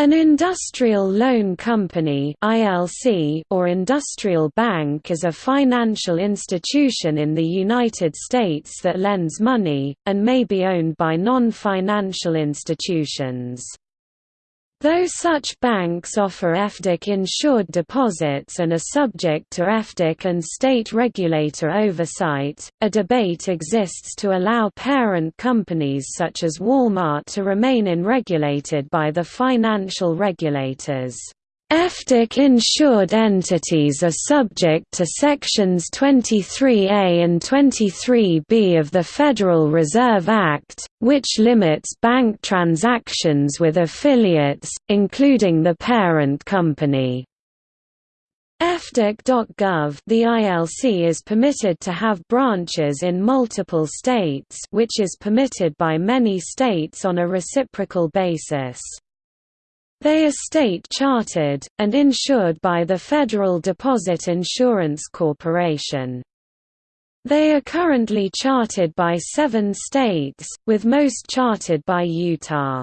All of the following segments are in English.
An industrial loan company (ILC) or industrial bank is a financial institution in the United States that lends money and may be owned by non-financial institutions. Though such banks offer FDIC-insured deposits and are subject to FDIC and state regulator oversight, a debate exists to allow parent companies such as Walmart to remain unregulated by the financial regulators. FDIC-insured entities are subject to Sections 23A and 23B of the Federal Reserve Act, which limits bank transactions with affiliates, including the parent company. FDIC.gov the ILC is permitted to have branches in multiple states which is permitted by many states on a reciprocal basis. They are state-chartered, and insured by the Federal Deposit Insurance Corporation. They are currently chartered by seven states, with most chartered by Utah.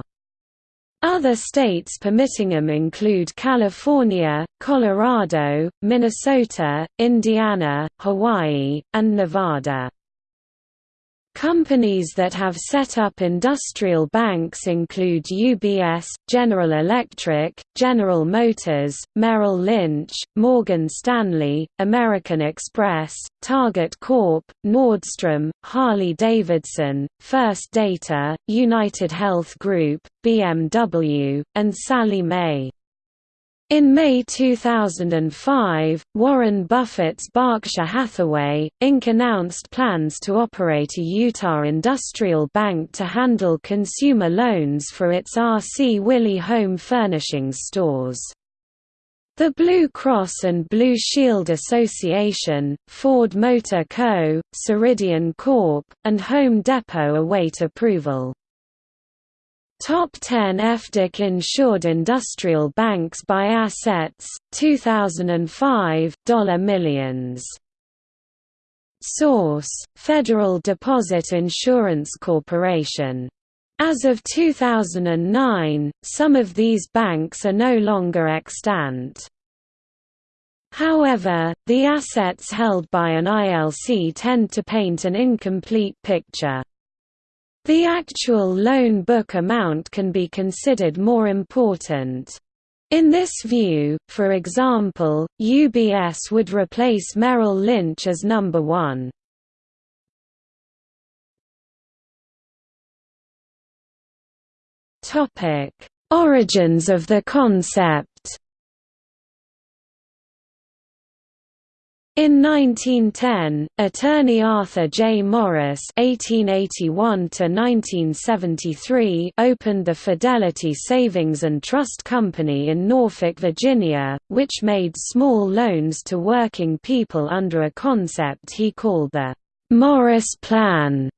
Other states permitting them include California, Colorado, Minnesota, Indiana, Hawaii, and Nevada. Companies that have set up industrial banks include UBS, General Electric, General Motors, Merrill Lynch, Morgan Stanley, American Express, Target Corp., Nordstrom, Harley-Davidson, First Data, United Health Group, BMW, and Sallie Mae. In May 2005, Warren Buffett's Berkshire Hathaway, Inc. announced plans to operate a Utah industrial bank to handle consumer loans for its R.C. Willey home furnishings stores. The Blue Cross and Blue Shield Association, Ford Motor Co., Ceridian Corp., and Home Depot await approval. Top 10 FDIC insured industrial banks by assets, 2005, dollar millions. Source: Federal Deposit Insurance Corporation. As of 2009, some of these banks are no longer extant. However, the assets held by an ILC tend to paint an incomplete picture. The actual loan book amount can be considered more important. In this view, for example, UBS would replace Merrill Lynch as number one. Origins of the concept In 1910, attorney Arthur J. Morris (1881–1973) opened the Fidelity Savings and Trust Company in Norfolk, Virginia, which made small loans to working people under a concept he called the Morris Plan.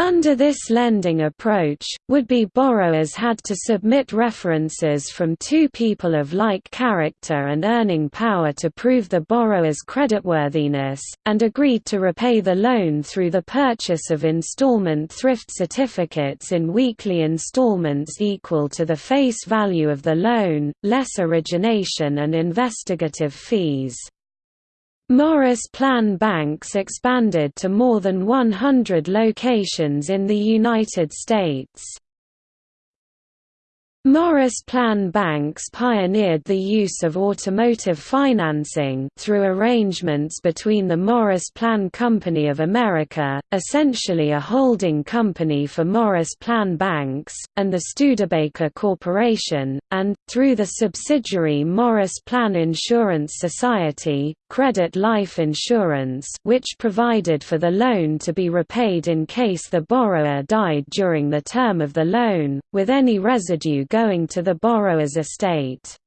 Under this lending approach, would-be borrowers had to submit references from two people of like character and earning power to prove the borrower's creditworthiness, and agreed to repay the loan through the purchase of installment thrift certificates in weekly installments equal to the face value of the loan, less origination and investigative fees. Morris Plan banks expanded to more than 100 locations in the United States. Morris Plan banks pioneered the use of automotive financing through arrangements between the Morris Plan Company of America, essentially a holding company for Morris Plan banks, and the Studebaker Corporation, and, through the subsidiary Morris Plan Insurance Society, Credit Life Insurance which provided for the loan to be repaid in case the borrower died during the term of the loan, with any residue going to the borrower's estate.